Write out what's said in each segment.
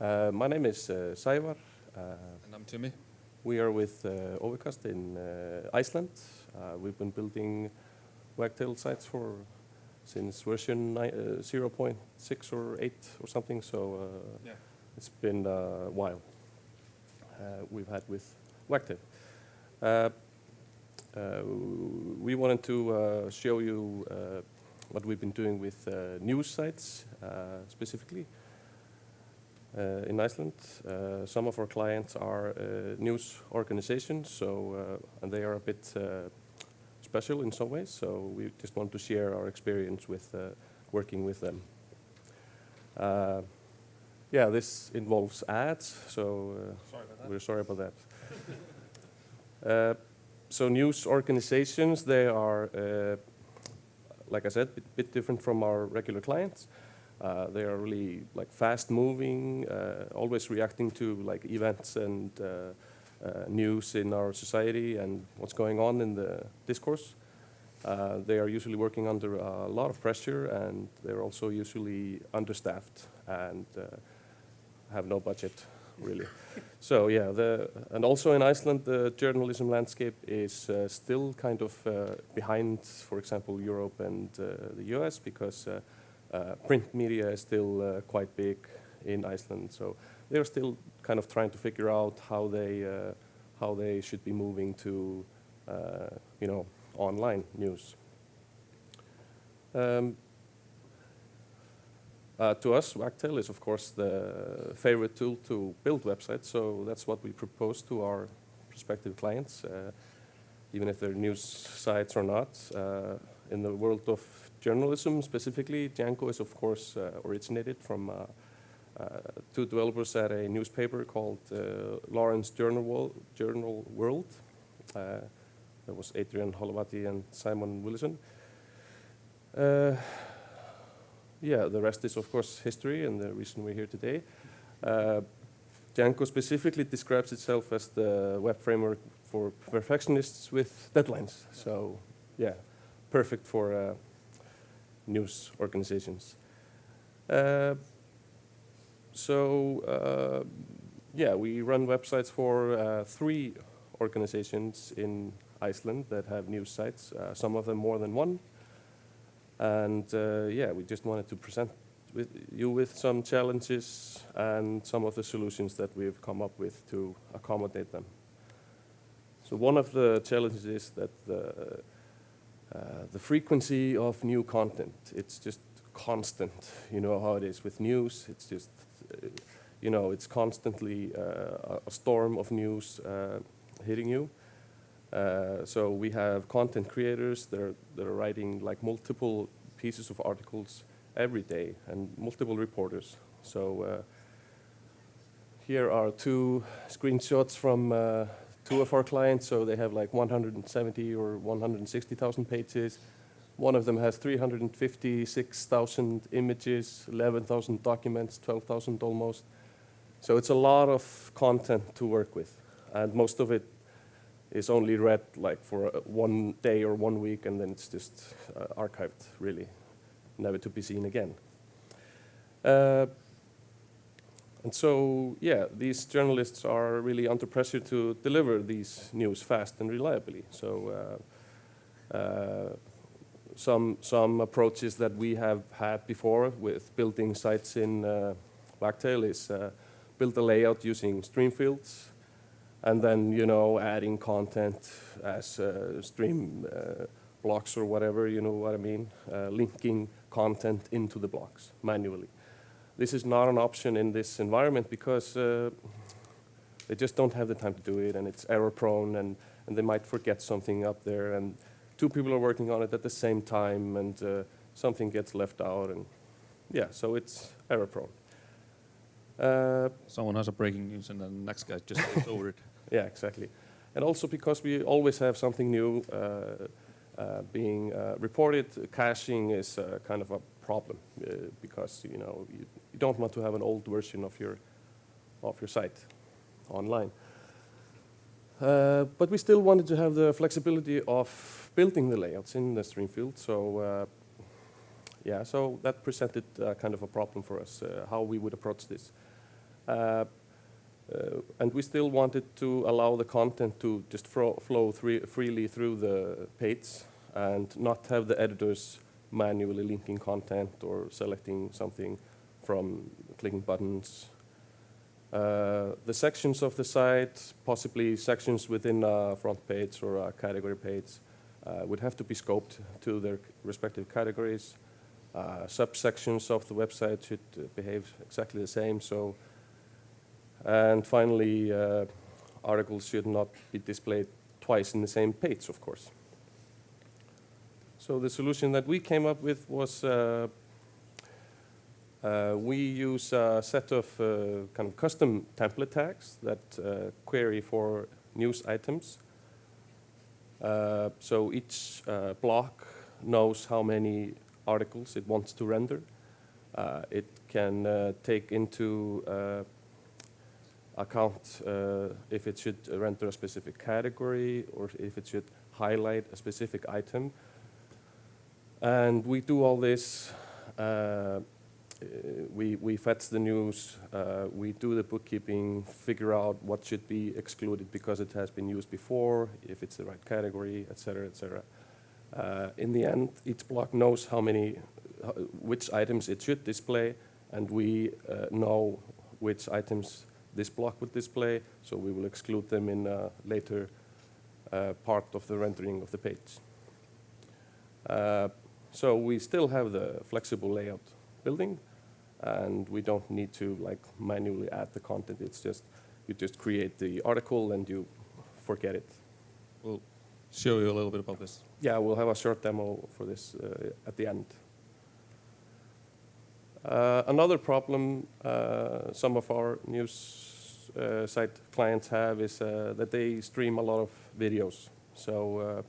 Uh, my name is uh, Saivar. Uh, And I'm Timmy. we are with uh, Overcast in uh, Iceland. Uh, we've been building Wagtail sites for since version uh, 0.6 or 8 or something, so uh, Yeah. it's been a while uh, we've had with Wagtail. Uh, uh, we wanted to uh, show you uh, what we've been doing with uh, news sites uh, specifically in Iceland. Uh, some of our clients are uh, news organizations, so uh, and they are a bit uh, special in some ways. So we just want to share our experience with uh, working with them. Uh, yeah, this involves ads, so uh, Sorry we're sorry about that. uh, so news organizations, they are, uh, like I said, a bit, bit different from our regular clients. Uh, they are really like fast moving, uh, always reacting to like events and uh, uh, news in our society and what's going on in the discourse. Uh, they are usually working under a lot of pressure and they're also usually understaffed and uh, have no budget really. so yeah, the, and also in Iceland, the journalism landscape is uh, still kind of uh, behind, for example, Europe and uh, the US because print media is still uh, quite big in Iceland. So they're still kind of trying to figure out how they uh, how they should be moving to uh, you know online news. Um, uh, to us, Wagtail is of course the favorite tool to build websites, so that's what we propose to our prospective clients, uh, even if they're news sites or not. Uh, in the world of journalism specifically, Django is of course uh, originated from uh, uh, two developers at a newspaper called Lawrence Journal, Journal World. That was Adrian Holovaty and Simon Willison. Yeah, the rest is of course history and the reason we're here today. Django specifically describes itself as the web framework for perfectionists with deadlines. So, yeah, perfect for uh, news organizations. Uh, so, uh, yeah, we run websites for uh, three organizations in Iceland that have news sites, some of them more than one. And yeah, we just wanted to present with you with some challenges and some of the solutions that we've come up with to accommodate them. So one of the challenges is that the, uh, the frequency of new content, it's just constant. You know how it is with news, it's just, uh, you know, it's constantly uh, a- storm of news uh, hitting you. Uh, so we have content creators that are, that are writing like multiple pieces of articles every day and multiple reporters. So here are two screenshots from two of our clients. So they have like 170 or 160,000 pages. One of them has 356,000 images, 11,000 documents, 12,000 almost. So it's a lot of content to work with. And most of it is only read like for uh, one day or one week and then it's just uh, archived really, never to be seen again. Uh, and so, yeah, these journalists are really under pressure to deliver these news fast and reliably. So, uh, uh, some some approaches that we have had before with building sites in uh, Wagtail is uh, build a layout using stream fields, and then you know adding content as uh, stream uh, blocks or whatever. You know what I mean? Linking content into the blocks manually. This is not an option in this environment because uh, they just don't have the time to do it, and it's error prone, and, and they might forget something up there, and two people are working on it at the same time, and uh, something gets left out, and yeah, so it's error prone. Uh, Someone has a breaking news and then the next guy just goes over it. yeah, exactly. And also because we always have something new uh, uh, being uh, reported, caching is uh, kind of a problem uh, because you know you, you don't want to have an old version of your of your site online. Uh, but we still wanted to have the flexibility of building the layouts in the stream field. So uh, yeah, so that presented uh, kind of a problem for us, uh, how we would approach this. Uh, and we still wanted to allow the content to just flow freely through the page and not have the editors manually linking content or selecting something from clicking buttons. Uh, the sections of the site, possibly sections within a front page or a category page, uh, would have to be scoped to their respective categories. Uh, subsections of the website should uh, behave exactly the same. So, and finally, uh, articles should not be displayed twice in the same page, of course. So the solution that we came up with was uh, uh, we use a set of uh, kind of custom template tags that uh, query for news items. Uh, so each uh, block knows how many articles it wants to render. It can take into account if it should render a specific category or if it should highlight a specific item. And we do all this. Uh, uh, we, we fetch the news, uh, we do the bookkeeping, figure out what should be excluded because it has been used before, if it's the right category, et cetera, et cetera. Uh, in the end, each block knows how many, uh, which items it should display, and we uh, know which items this block would display, so we will exclude them in a later uh, part of the rendering of the page. Uh, so we still have the flexible layout building, and we don't need to like manually add the content. It's just you just create the article and you forget it. We'll show you a little bit about this. Yeah, we'll have a short demo for this uh, at the end. Uh, another problem uh, some of our news uh, site clients have is uh, that they stream a lot of videos. So,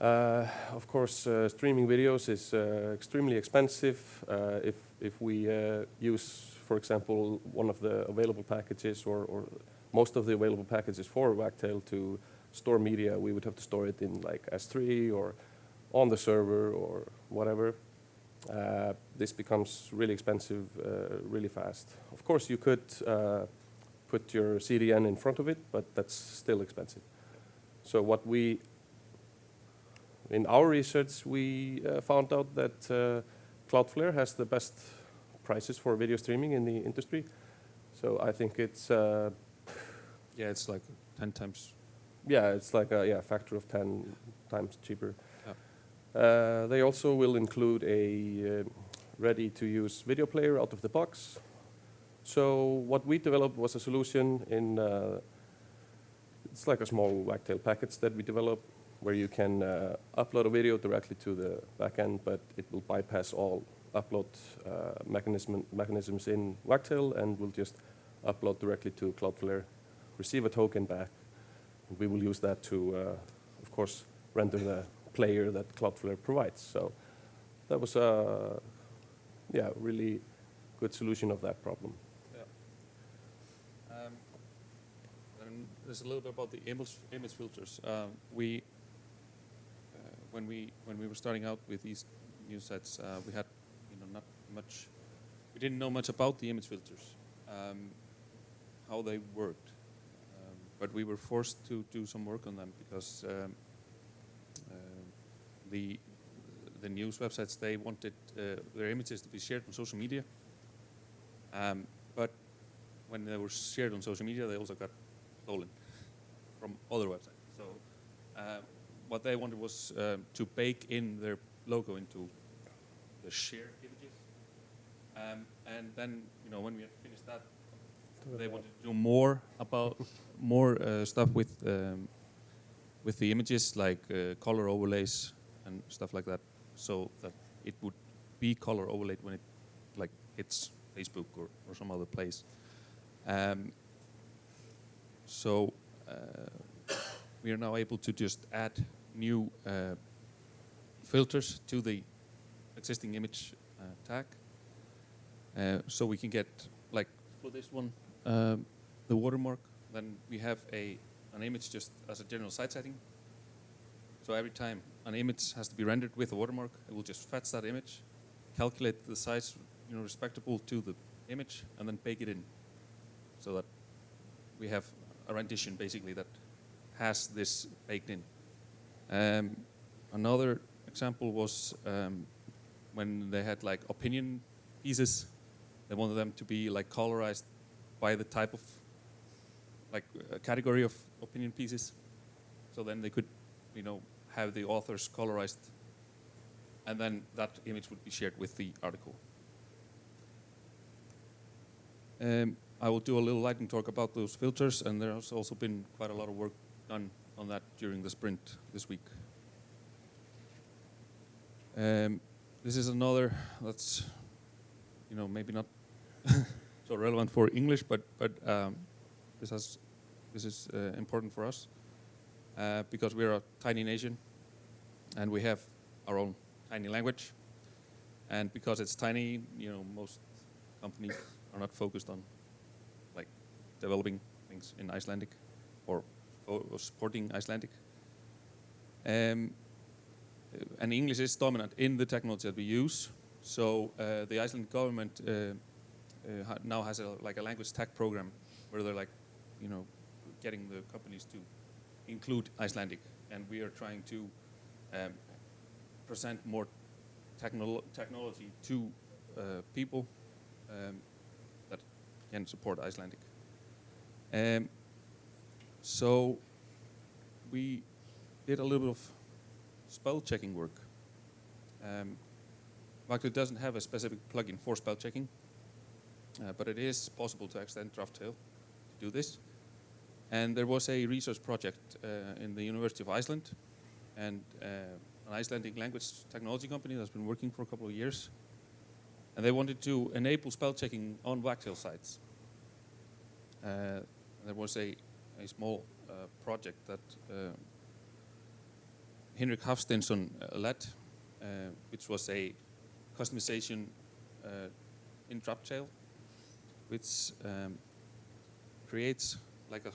uh, of course, uh, streaming videos is uh, extremely expensive. Uh, if if we uh, use, for example, one of the available packages or, or most of the available packages for Wagtail to store media, we would have to store it in like S3 or on the server or whatever. This becomes really expensive really fast. Of course, you could put your CDN in front of it, but that's still expensive. So what we, in our research, we uh, found out that uh, Cloudflare has the best prices for video streaming in the industry. So I think it's, uh, Yeah, it's like 10 times. yeah, it's like a yeah, factor of 10 times cheaper. Yeah. Uh, they also will include a uh, ready-to-use video player out of the box. So what we developed was a solution in, uh, it's like a small wagtail package that we developed where you can uh, upload a video directly to the backend, but it will bypass all upload uh, mechanism, mechanisms in Wagtail and will just upload directly to Cloudflare, receive a token back. And we will use that to, uh, of course, render the player that Cloudflare provides. So that was a yeah, really good solution of that problem. Um, and there's a little bit about the image, image filters. Um, we, when we when we were starting out with these new sets, uh, we had you know not much. We didn't know much about the image filters, um, how they worked, um, but we were forced to do some work on them because um, uh, the the news websites they wanted uh, their images to be shared on social media. Um, but when they were shared on social media, they also got stolen from other websites. So uh, what they wanted was uh, to bake in their logo into the shared images. Um, and then, you know, when we had finished that, they wanted to do more about more uh, stuff with um, with the images, like uh, color overlays and stuff like that, so that it would be color overlaid when it like hits Facebook or, or some other place. Um, so uh, we are now able to just add new uh, filters to the existing image uh, tag. Uh, so we can get, like for this one, um, the watermark. Then we have a an image just as a general site setting. So every time an image has to be rendered with a watermark, it will just fetch that image, calculate the size, you know, respectable to the image and then bake it in, so that we have a rendition basically that has this baked in. Um, another example was um, when they had like opinion pieces. They wanted them to be like colorized by the type of like a category of opinion pieces. So then they could, you know, have the authors colorized, and then that image would be shared with the article. Um, I will do a little lightning talk about those filters, and there has also been quite a lot of work done on that during the sprint this week. Um, this is another that's, you know, maybe not so relevant for English, but but um, this has this is uh, important for us uh, because we're a tiny nation, and we have our own tiny language, and because it's tiny, you know, most companies are not focused on like developing things in Icelandic or, or supporting Icelandic. Um, and English is dominant in the technology that we use. So uh, the Icelandic government uh, uh, now has a, like a language tech program where they're like, you know, getting the companies to include Icelandic, and we are trying to um, present more technolo technology to uh, people um, that can support Icelandic. Um, so we did a little bit of spell checking work. Um, doesn't have a specific plugin for spell checking, uh, but it is possible to extend Draftail to do this. And there was a research project uh, in the University of Iceland and uh, an Icelandic language technology company that's been working for a couple of years. And they wanted to enable spell checking on Wagtail sites. Uh, there was a, a small uh, project that uh, Henrik Hafsteinsson uh, led, which was a customization in Draftail, which um, creates like a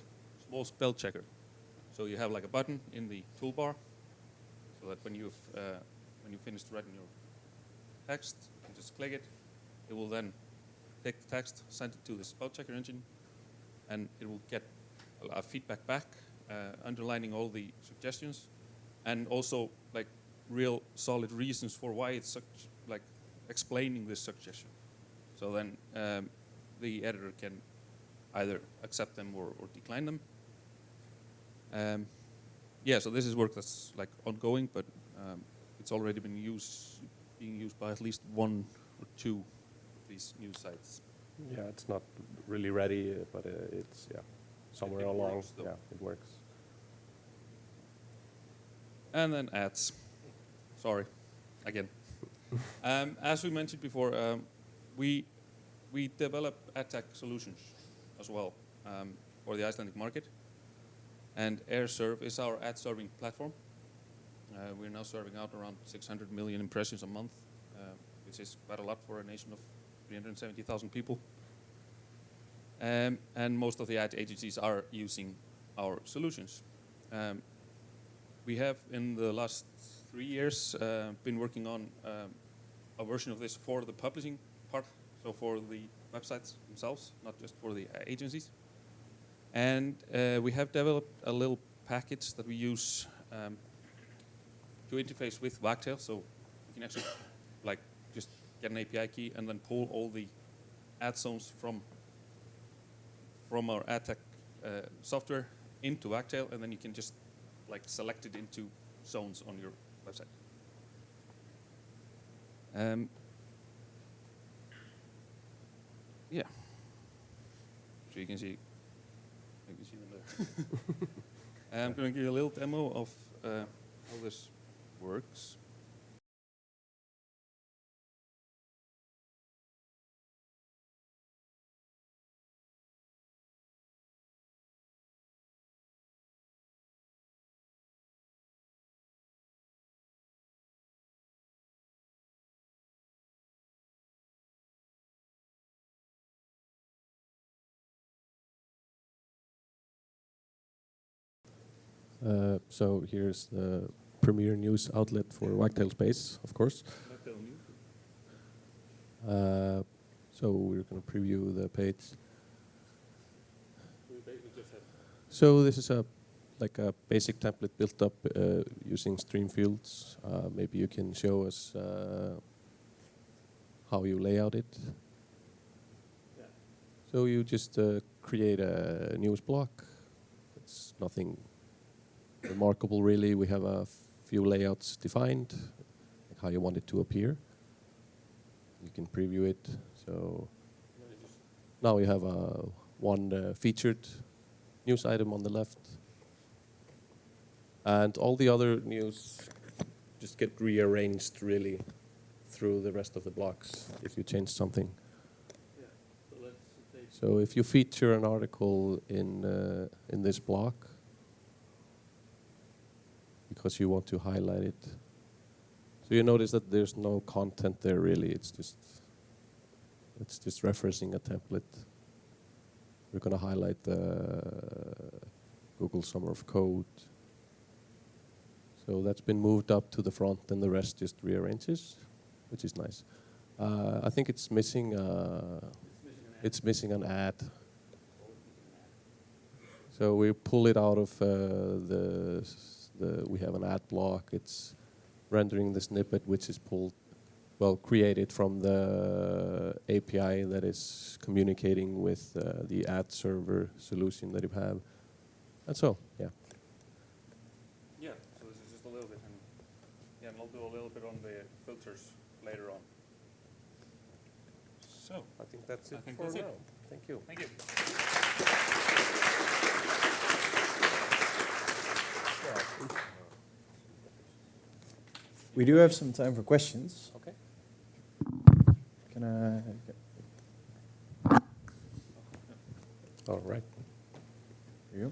small spell checker. So you have like a button in the toolbar, so that when you've uh, when you finished writing your text, you just click it. It will then take the text, send it to the spell checker engine, and it will get a feedback back, uh, underlining all the suggestions, and also like real solid reasons for why it's such like explaining this suggestion. So then um, the editor can either accept them or, or decline them. Um, yeah, so this is work that's like ongoing, but um, it's already been used, being used by at least one or two of these new sites. Yeah, it's not really ready, but uh, it's somewhere it along. works, though. yeah, it works. And then ads. Sorry, again. um, as we mentioned before, um, we we develop ad tech solutions as well um, for the Icelandic market. And AirServe is our ad serving platform. Uh, we're now serving out around 600 million impressions a month, uh, which is quite a lot for a nation of 370,000 people. Um, and most of the ad agencies are using our solutions. Um, we have, in the last three years, uh, been working on um, a version of this for the publishing part, so for the websites themselves, not just for the agencies. And uh, we have developed a little package that we use um, to interface with Wagtail, so you can actually like just get an API key and then pull all the ad zones from from our ad uh, software into Wagtail, and then you can just like select it into zones on your website. Um, yeah. So you can see, you can see them there. I'm going to give you a little demo of uh, how this works. Uh, so here's the premier news outlet for Wagtail Space, of course. Uh, So we're going to preview the page. So this is a like a basic template built up uh, using stream fields. Uh, maybe you can show us uh, how you lay out it. So you just uh, create a news block. It's nothing remarkable really. We have a few layouts defined, like how you want it to appear. You can preview it. So now you have a one uh, featured news item on the left. And all the other news just get rearranged really through the rest of the blocks if you change something. So if you feature an article in uh, in this block because you want to highlight it, so you notice that there's no content there really. It's just it's just referencing a template. We're going to highlight the Google Summer of Code. So that's been moved up to the front, and the rest just rearranges, which is nice. Uh, I think it's missing. Uh, it's missing an ad. So we pull it out of uh, the, the, we have an ad block. It's rendering the snippet which is pulled, well, created from the API that is communicating with uh, the ad server solution that you have. And so, yeah. Yeah, so this is just a little bit, and yeah, and I'll do a little bit on the filters later on. So, I think that's I it think for that's it. now. Thank you. thank you. We do have some time for questions. Okay. Can I? All right. You?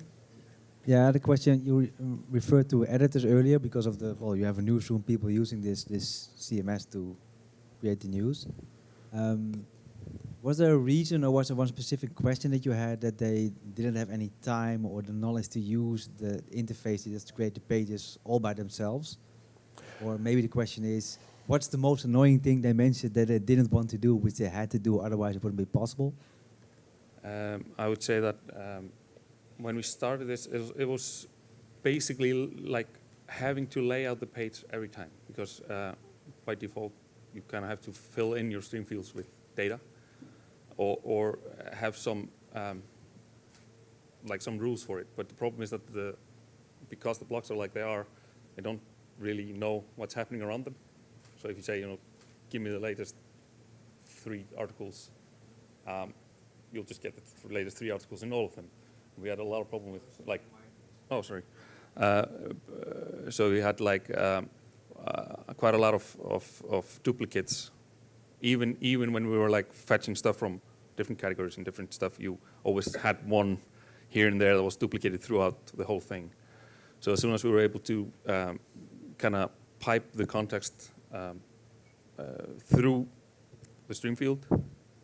Yeah, I had a question. You re- um, referred to editors earlier because of the well, you have a newsroom, people using this this CMS to create the news. Um, was there a reason, or was there one specific question that you had that they didn't have any time or the knowledge to use the interface just to create the pages all by themselves? Or maybe the question is, what's the most annoying thing they mentioned that they didn't want to do, which they had to do, otherwise it wouldn't be possible? Um, I would say that um, when we started this, it was, it was basically like having to lay out the page every time because uh, by default you kind of have to fill in your stream fields with data or, or have some um, like some rules for it. But the problem is that the because the blocks are like they are, they don't really know what's happening around them. So if you say, you know, give me the latest three articles, um, you'll just get the th- latest three articles in all of them. We had a lot of problem with like, oh sorry, uh, uh, so we had like um, uh, quite a lot of, of, of duplicates. Even even when we were like fetching stuff from different categories and different stuff, you always had one here and there that was duplicated throughout the whole thing. So as soon as we were able to um, kind of pipe the context um, uh, through the stream field,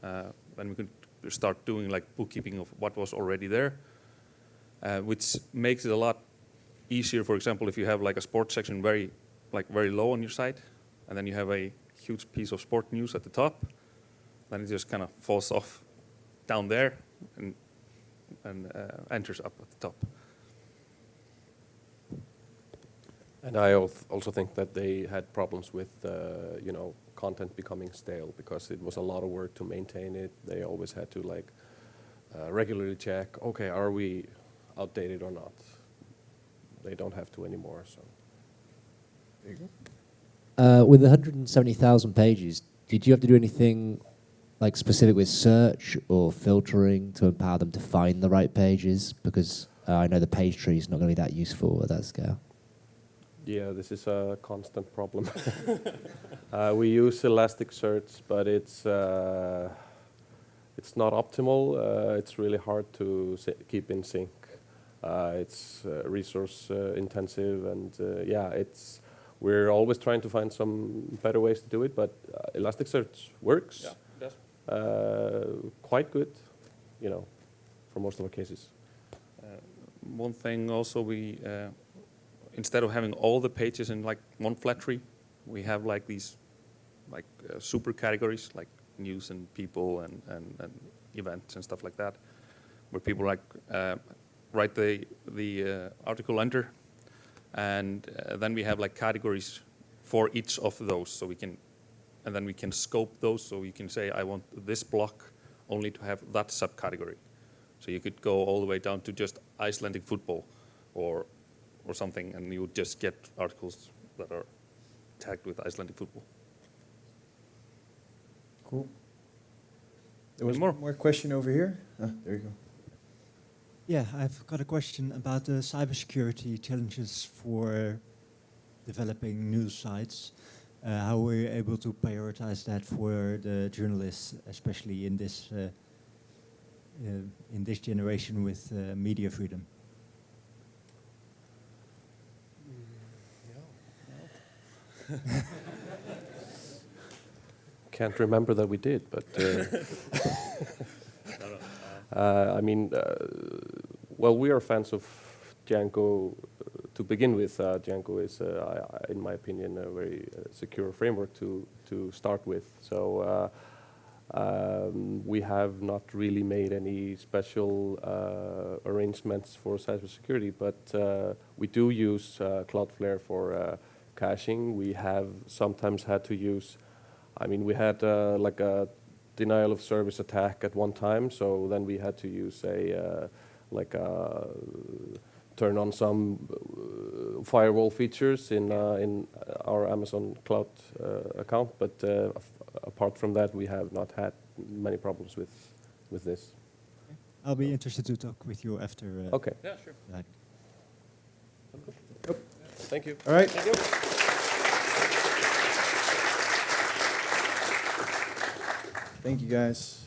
uh, then we could start doing like bookkeeping of what was already there, uh, which makes it a lot easier. For example, if you have like a sports section very, like very low on your site, and then you have a huge piece of sport news at the top, then it just kind of falls off down there and and uh, enters up at the top. And I also think that they had problems with, uh, you know, content becoming stale because it was a lot of work to maintain it. They always had to like uh, regularly check, okay, are we outdated or not? They don't have to anymore, so. There you go. Uh, with 170,000 pages, did you have to do anything like specific with search or filtering to empower them to find the right pages? Because uh, I know the page tree is not going to be that useful at that scale. Yeah, this is a constant problem. uh, we use Elasticsearch, but it's uh, it's not optimal. Uh, it's really hard to si- keep in sync. Uh, it's uh, resource uh, intensive, and uh, yeah, it's we're always trying to find some better ways to do it. But uh, Elasticsearch works that's uh, quite good, you know, for most of our cases. Uh, One thing also we, uh, instead of having all the pages in like one flat tree, we have like these like uh, super categories like news and people and, and, and events and stuff like that, where people like uh, write the the uh, article under, and uh, then we have like categories for each of those, so we can, and then we can scope those, so you can say I want this block only to have that subcategory. So you could go all the way down to just Icelandic football, or or something, and you would just get articles that are tagged with Icelandic football. Cool. There was more? more question over here. Ah, there you go. Yeah, I've got a question about the cybersecurity challenges for developing news sites. Uh, how were you able to prioritize that for the journalists, especially in this uh, uh, in this generation with uh, media freedom? Can't remember that we did, but uh, uh, I mean, uh, well, we are fans of Django to begin with. Uh, Django is, uh, in my opinion, a very uh, secure framework to to start with. So. Um, we have not really made any special uh, arrangements for cybersecurity, but uh, we do use uh, Cloudflare for caching. We have sometimes had to use, I mean, we had like a denial of service attack at one time, so then we had to use a like a turn on some uh, firewall features in uh, in our Amazon Cloud uh, account, but uh, af- apart from that, we have not had many problems with with this. I'll be interested to talk with you after. Uh, Okay, Yeah, sure. that. thank you. All right. Thank you. Thank you, guys.